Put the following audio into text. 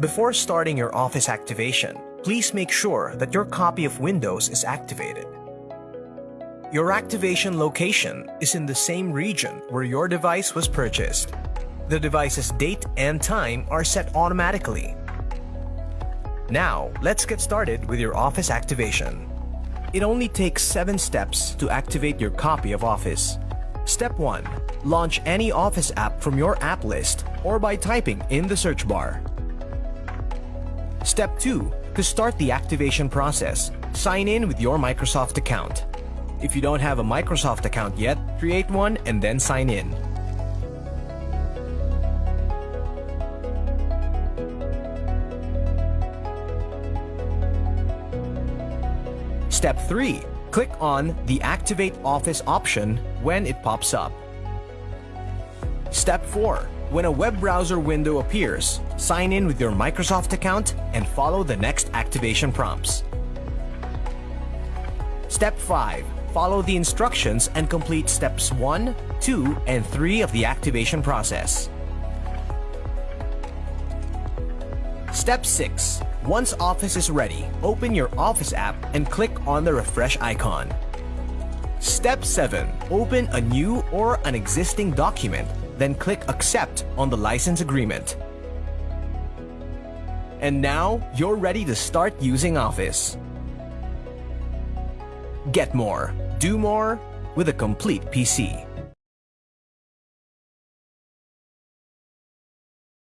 Before starting your Office activation, please make sure that your copy of Windows is activated. Your activation location is in the same region where your device was purchased. The device's date and time are set automatically. Now, let's get started with your Office activation. It only takes 7 steps to activate your copy of Office. Step 1. Launch any Office app from your app list or by typing in the search bar. Step 2. To start the activation process, sign in with your Microsoft account. If you don't have a Microsoft account yet, create one and then sign in. Step 3. Click on the Activate Office option when it pops up. Step 4. When a web browser window appears, sign in with your Microsoft account and follow the next activation prompts. Step 5. Follow the instructions and complete steps 1, 2, and 3 of the activation process. Step 6. Once Office is ready, open your Office app and click on the refresh icon. Step 7. Open a new or an existing document, then click Accept on the license agreement. And now, you're ready to start using Office. Get more, do more with a complete PC.